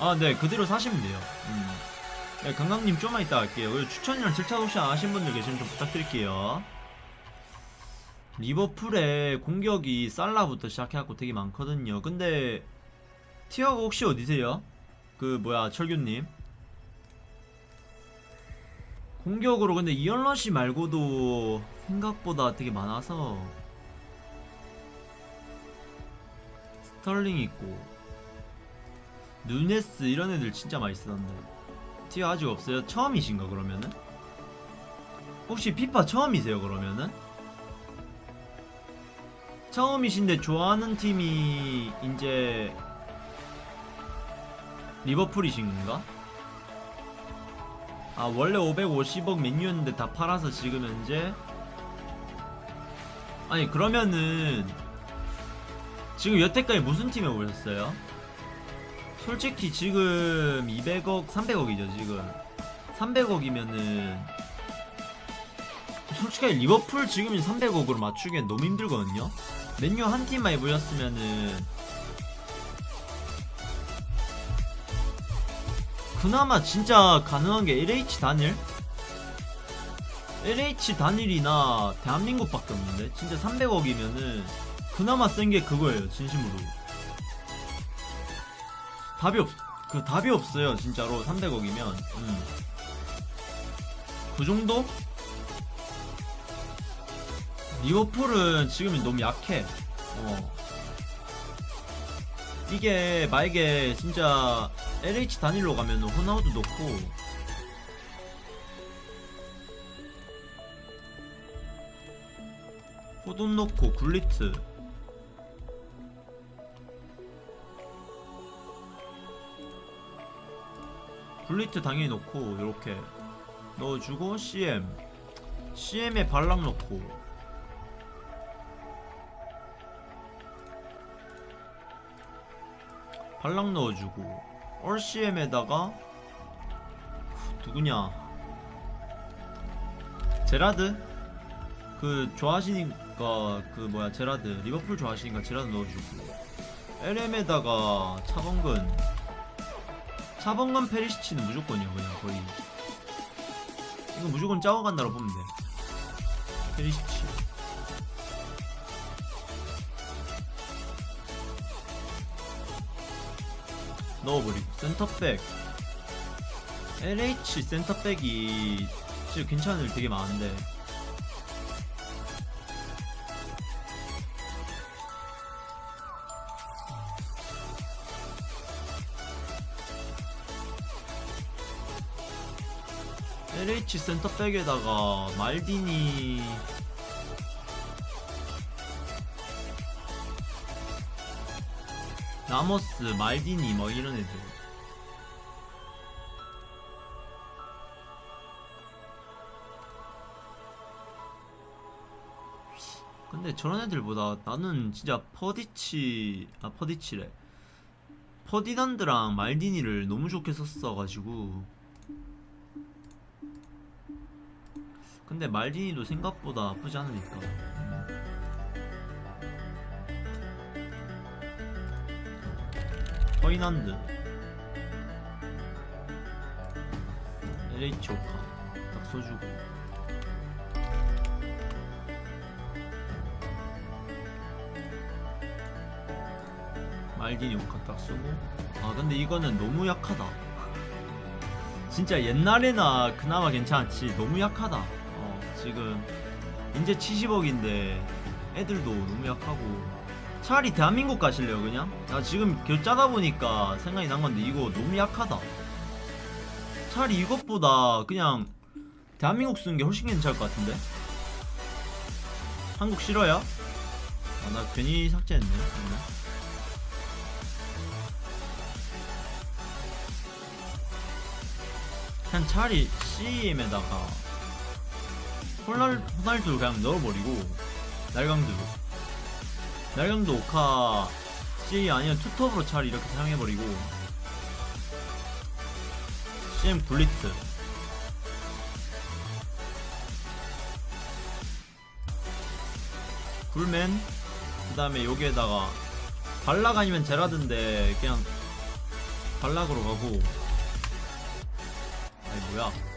아, 네, 그대로 사시면 돼요. 음. 네, 강강님 좀만 이따 할게요. 그리고 추천이랑 질차 혹시 안 하신 분들 계시면 좀 부탁드릴게요. 리버풀의 공격이 살라부터 시작해갖고 되게 많거든요. 근데 티아고 혹시 어디세요? 그 뭐야 철규님 공격으로 근데 이언러시 말고도 생각보다 되게 많아서 스털링 있고 누네스 이런 애들 진짜 많이 쓰던데 티어 아직 없어요? 처음이신가 그러면은? 혹시 피파 처음이세요 그러면은? 처음이신데 좋아하는 팀이 이제 리버풀이신가? 아 원래 550억 맨유였는데 다 팔아서 지금 현재 아니 그러면은 지금 여태까지 무슨 팀에 오셨어요? 솔직히 지금 200억 300억이죠 지금. 300억이면은 솔직히 리버풀 지금 300억으로 맞추기엔 너무 힘들거든요. 맨유 한 팀만 해보셨으면은 그나마 진짜 가능한 게 LH 단일? LH 단일이나 대한민국밖에 없는데 진짜 300억이면은 그나마 센 게 그거예요 진심으로 답이 없, 그 답이 없어요 진짜로 300억이면 음. 그 정도? 리버풀은 지금 너무 약해 어. 이게 만약에 진짜 LH 단일로 가면 호나우도 넣고 호돈 넣고 굴리트 굴리트 당연히 넣고 이렇게 넣어주고 CM CM에 발락 넣고. 발락 넣어주고. 올CM에다가 누구냐? 제라드? 그 좋아하시니까 그 뭐야 제라드. 리버풀 좋아하시니까 제라드 넣어주고. LM에다가 차범근 차범근 페리시치는 무조건이요 그냥 거의. 이거 무조건 깔고 간다고 보면 돼. 페리시치. 넣어버리고 센터백. LH 센터백이 진짜 괜찮은 애 되게 많은데 LH 센터백에다가 말디니. 라모스, 말디니 뭐 이런 애들. 근데 저런 애들보다 나는 진짜 퍼디치 아 퍼디치래. 퍼디난드랑 말디니를 너무 좋게 썼어가지고 근데 말디니도 생각보다 나쁘지 않으니까. 허이난드. LH 오카. 딱 써주고. 말디니 오카 딱 쓰고. 아 근데 이거는 너무 약하다. 진짜 옛날에나 그나마 괜찮았지. 너무 약하다. 어 지금 이제 70억인데 애들도 너무 약하고 차라리 대한민국 가실래요 그냥? 나 지금 결 짜다 보니까 생각이 난 건데 이거 너무 약하다 차라리 이것보다 그냥 대한민국 쓰는 게 훨씬 괜찮을 것 같은데 한국 싫어요? 아 나 괜히 삭제했네 그러면. 그냥 차라리 CM에다가 호날, 호날두 그냥 넣어버리고 날강두 날강도 오카 C 아니면 투톱으로 차라리 이렇게 사용해버리고 CM 굴리트. 굴맨 그 다음에 여기에다가 발락 아니면 제라드인데 그냥 발락으로 가고. 아니 뭐야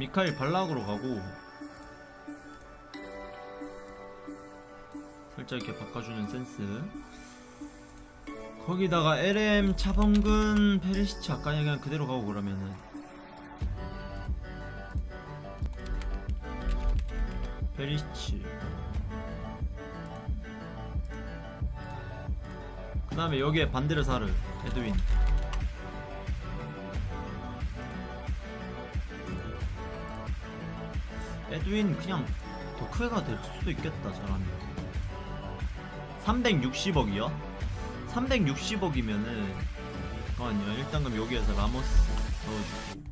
미카엘 발락으로 가고 살짝 이렇게 바꿔주는 센스. 거기다가 LM 차범근 페리시치 아까 그냥 그대로 가고 그러면은. 페리시치. 그 다음에 여기에 반데르사르 에드윈 에드윈 그냥 더 크게가 될 수도 있겠다 잘하면. 360억이요? 360억이면은 잠깐만요. 일단 그럼 여기에서 라모스 넣어주고.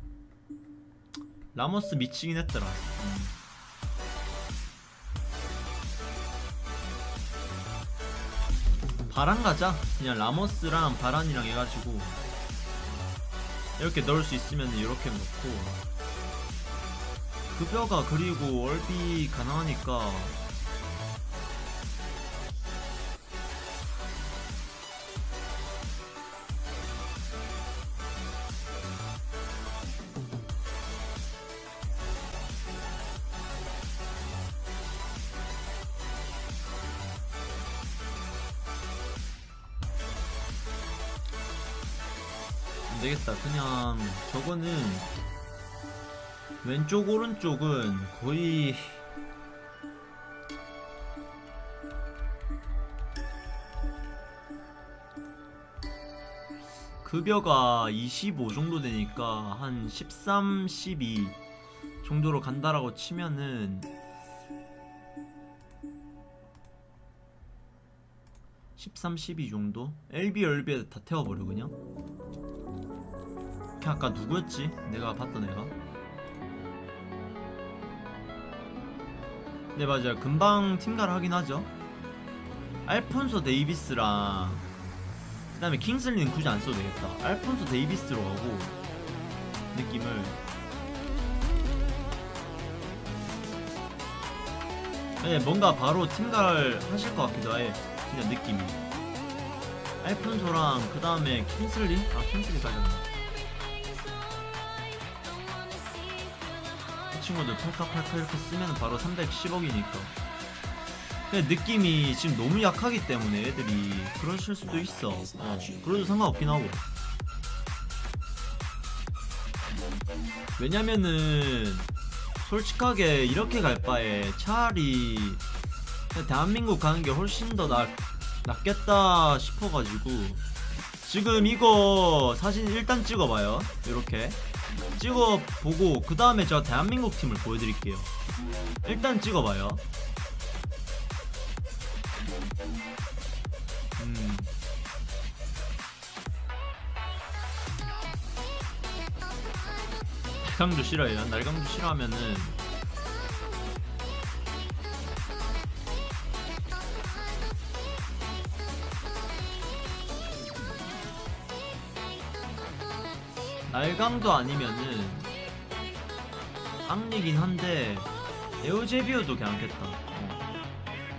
라모스 미치긴 했더라. 음. 바란 가자. 그냥 라모스랑 바란이랑 해가지고 이렇게 넣을 수 있으면 이렇게 넣고 급여가 그리고 월비 가능하니까. 안되겠다. 그냥 저거는 왼쪽 오른쪽은 거의 급여가 25 정도 되니까 한 13, 12 정도로 간다라고 치면은 13, 12 정도? LB, LB에 다 태워버려 그냥 걔 아까 누구였지? 내가 봤던 애가 네 맞아요. 금방 팀가를 하긴 하죠. 알폰소 데이비스랑 그 다음에 킹슬리는 굳이 안 써도 되겠다. 알폰소 데이비스로 가고 느낌을. 네 뭔가 바로 팀가를 하실 것 같기도 해. 진짜 느낌이. 알폰소랑 그 다음에 킹슬리? 아 킹슬리 가졌네. 이 친구들 팔칵팔칵 이렇게 쓰면 바로 310억이니까. 근데 느낌이 지금 너무 약하기 때문에 애들이 그러실 수도 있어. 어, 그래도 상관없긴 하고. 왜냐면은 솔직하게 이렇게 갈 바에 차라리 대한민국 가는 게 훨씬 더 낫, 낫겠다 싶어가지고 지금 이거 사진 일단 찍어봐요. 이렇게 찍어보고 그 다음에 제가 대한민국 팀을 보여드릴게요. 일단 찍어봐요. 음. 날강도 싫어해요. 날강도 싫어하면은 날강도 아니면은 앙리긴 한데 에우제비오도 괜찮겠다 어.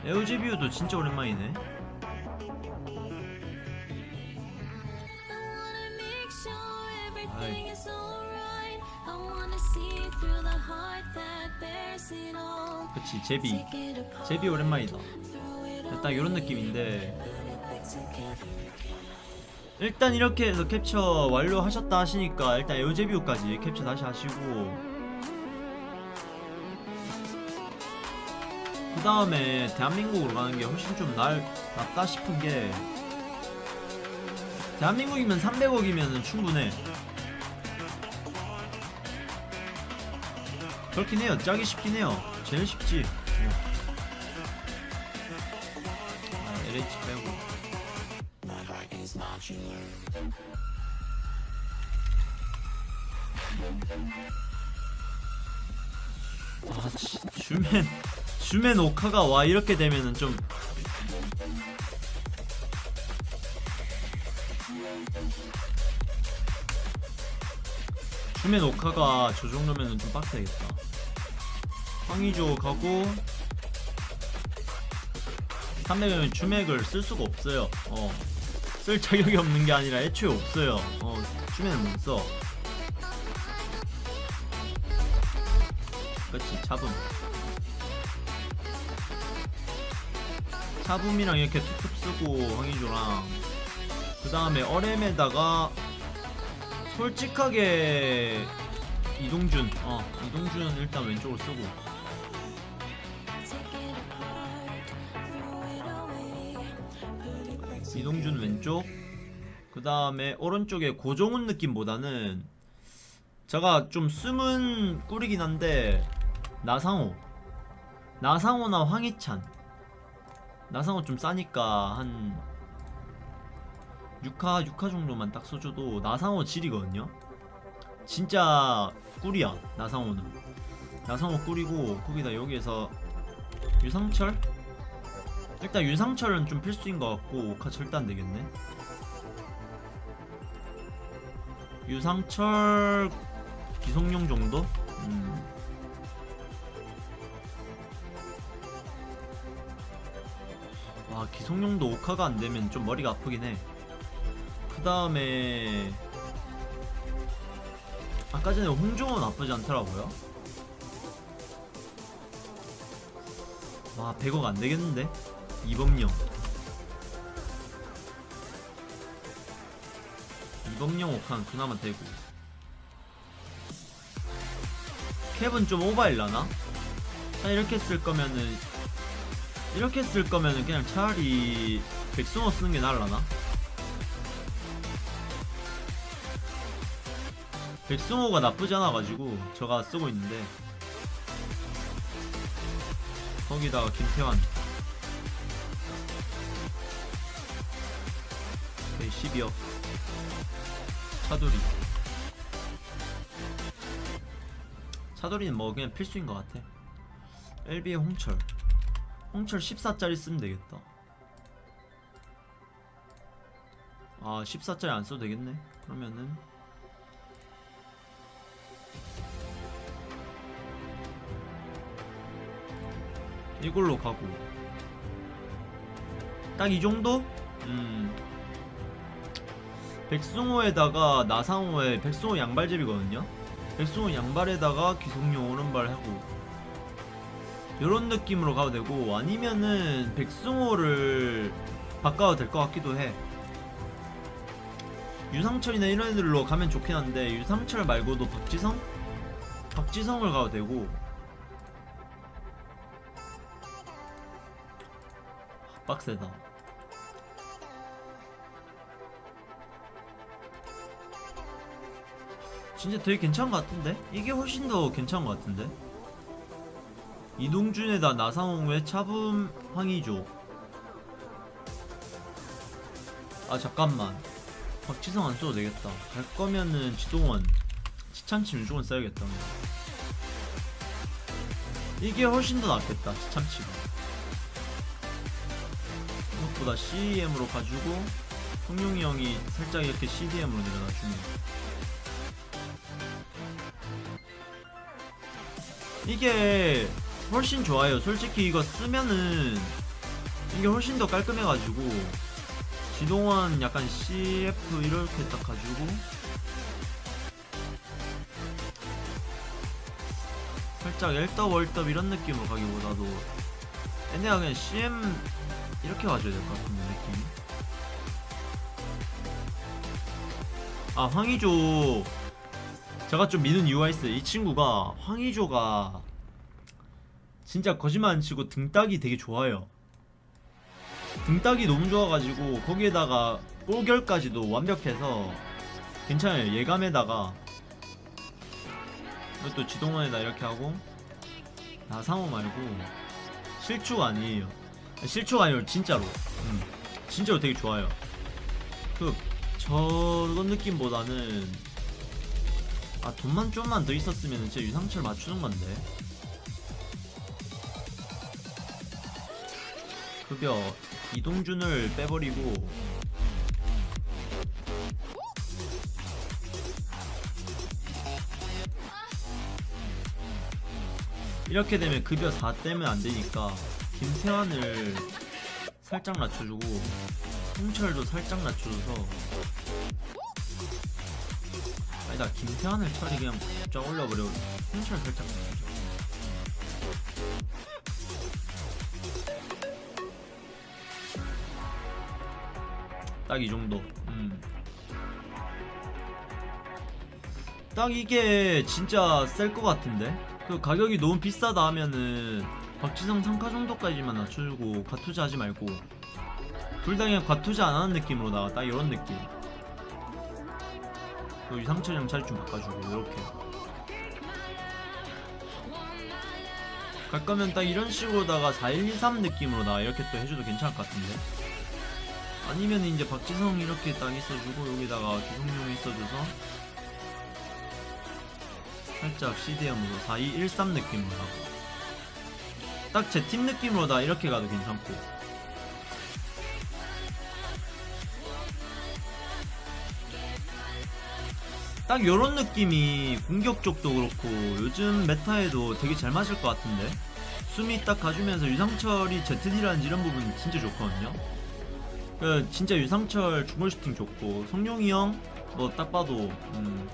에우제비오도 진짜 오랜만이네. 그치 제비 제비 오랜만이다 딱 이런 느낌인데 일단 이렇게 해서 캡처 완료하셨다 하시니까 일단 에어제비우까지 캡처 다시 하시고. 그 다음에 대한민국으로 가는 게 훨씬 좀 날, 낫다 싶은 게 대한민국이면 300억이면 충분해. 그렇긴 해요. 짜기 쉽긴 해요. 제일 쉽지 슈맨 오카가 와 이렇게 되면은 좀 슈맨 오카가 저 정도면은 좀 빡세겠다 황의조 가고 300은 주맥을 쓸 수가 없어요. 어. 쓸 자격이 없는 게 아니라 애초에 없어요. 어, 주맥은 못 써. 그렇지, 잡음. 잡음이랑 이렇게 툭툭 쓰고 황희조랑 그 다음에 어렘에다가 솔직하게 이동준, 어, 이동준 일단 왼쪽으로 쓰고. 이동준 왼쪽. 그 다음에 오른쪽에 고종훈 느낌보다는 제가 좀 숨은 꿀이긴 한데 나상호. 나상호나 황희찬 나상호 좀 싸니까 한 6화 6화 정도만 딱 써줘도 나상호 질이거든요 진짜 꿀이야 나상호는 나상호 꿀이고 거기다 여기에서 유상철 일단 유상철은 좀 필수인 것 같고 오카 절대 안 되겠네. 유상철 기성용 정도? 음. 와 기성용도 오카가 안 되면 좀 머리가 아프긴 해. 그 다음에 아까 전에 홍종호 나쁘지 않더라고요. 와 100억 안 되겠는데? 이범용 이범용 옥한 그나마 되고 캡은 좀 오바일라나? 자 이렇게 쓸 거면은 이렇게 쓸 거면은 그냥 차라리 백승호 쓰는 게 나을라나? 백승호가 나쁘지 않아가지고 저가 쓰고 있는데. 거기다가 김태환. 오케이 12억. 차돌이 차돌이는 뭐 그냥 필수인 것 같아. LB의 홍철 홍철 14짜리 쓰면 되겠다. 아 14짜리 안 써도 되겠네. 그러면은. 이걸로 가고. 딱 이 정도? 음. 백승호에다가 나상호에 백승호 양발잡이거든요. 백승호 양발에다가 기성용 오른발 하고 이런 느낌으로 가도 되고 아니면은 백승호를 바꿔도 될 것 같기도 해 유상철이나 이런 애들로 가면 좋긴 한데 유상철 말고도 박지성? 박지성을 가도 되고 빡세다 진짜 되게 괜찮은 것 같은데? 이게 훨씬 더 괜찮은 것 같은데? 이동준에다 나상홍의 차붐 황희조 아 잠깐만. 박지성 안 써도 되겠다. 갈 거면은 지동원 지참치 무조건 써야겠다. 이게 훨씬 더 낫겠다 지참치가. 생각보다 CEM으로 가지고 성룡이 형이 살짝 이렇게 CDM으로 내려놔주면. 이게 훨씬 좋아요. 솔직히 이거 쓰면은 이게 훨씬 더 깔끔해가지고 지동원 약간 CF 이렇게 딱 가지고 살짝 엘더 월더 이런 느낌으로 가기보다도 얘네가 그냥 CM 이렇게 가져야 될 것 같은데 느낌 아 황희조. 제가 좀 미는 이유가 있어요. 이 친구가 황희조가 진짜 거짓말 안 치고 등딱이 되게 좋아요. 등딱이 너무 좋아가지고 거기에다가 볼결까지도 완벽해서 괜찮아요. 예감에다가. 이것도 지동원에다 이렇게 하고. 나상호 말고. 실추가 아니에요. 실추가 아니고 진짜로. 음, 진짜로 되게 좋아요. 그 저런 느낌보다는 아 돈만 좀만 더 있었으면 진짜 유상철 맞추는 건데 급여 이동준을 빼버리고 이렇게 되면 급여 4 떼면 안 되니까 김태환을 살짝 낮춰주고 홍철도 살짝 낮춰줘서 아니다 김태환을 차라리 그냥 쫙 올려버려. 홍철 살짝 낮춰줘 딱 이 정도. 음. 딱 이게 진짜 셀 것 같은데? 그 가격이 너무 비싸다 하면은 박지성 상카 정도까지만 낮춰주고 과투자 하지 말고 둘 다 그냥 과투자 안 하는 느낌으로 나가 딱 이런 느낌. 그 유상철 형 자리 좀 바꿔주고 이렇게. 갈 거면 딱 이런 식으로다가 4123 느낌으로 나 이렇게 또 해줘도 괜찮을 것 같은데 아니면 이제 박지성 이렇게 딱 있어주고 여기다가 주성용 있어줘서 살짝 CDM으로 4213 느낌으로 하고. 딱 제 팀 느낌으로 다 이렇게 가도 괜찮고. 딱 요런 느낌이 공격 쪽도 그렇고 요즘 메타에도 되게 잘 맞을 것 같은데? 수미 딱 가주면서 유상철이 ZD라는 이런 부분 진짜 좋거든요 그 진짜 유상철 중골 슈팅 좋고 성룡이 형뭐 딱 봐도 음.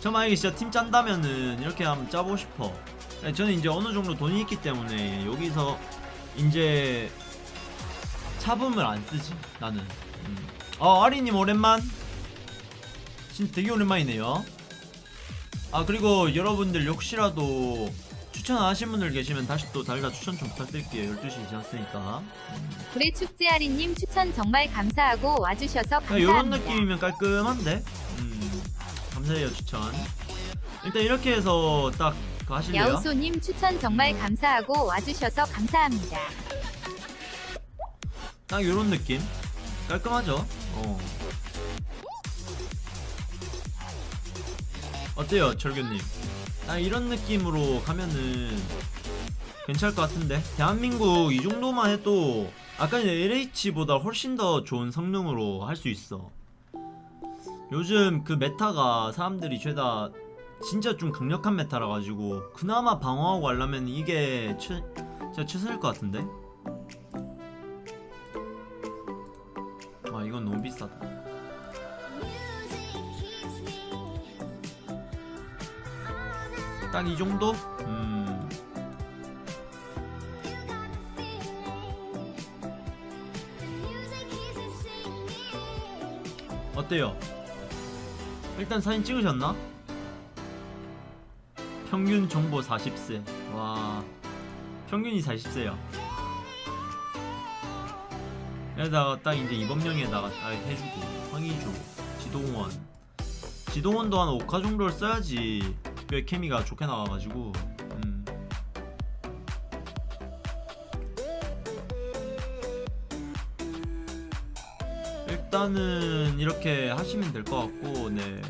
저 만약에 진짜 팀 짠다면은 이렇게 한번 짜보고 싶어 네, 저는 이제 어느 정도 돈이 있기 때문에 여기서 이제 차붐을 안 쓰지 나는 음. 어 아리님 오랜만 진짜 되게 오랜만이네요 아 그리고 여러분들 혹시라도 추천 안 하신 분들 계시면 다시 또 달다 추천 좀 부탁드릴게요 12시 지났으니까 불의 축제아리님 추천 정말 감사하고 와주셔서 야, 감사합니다. 요런 느낌이면 깔끔한데 음, 감사해요 추천 일단 이렇게 해서 딱 하실래요? 야우소님 추천 정말 감사하고 와주셔서 감사합니다. 딱 요런 느낌 깔끔하죠? 어. 어때요 철규님? 딱 이런 느낌으로 가면은 괜찮을 것 같은데. 대한민국 이 정도만 해도 아까 LH보다 훨씬 더 좋은 성능으로 할 수 있어. 요즘 그 meta가 사람들이 죄다 진짜 좀 강력한 meta라 가지고 그나마 방어하고 하려면 이게 최, 진짜 최선일 것 같은데 딱 이 정도? 음 어때요? 일단 사진 찍으셨나? 평균 정보 40세 와 평균이 40세야 여기다가 딱 이제 이범령에다가 딱 해주고 황의조 지동원 지동원도 한 5카 정도를 써야지 꽤 케미가 좋게 나와가지고 음. 일단은 이렇게 하시면 될 것 같고 네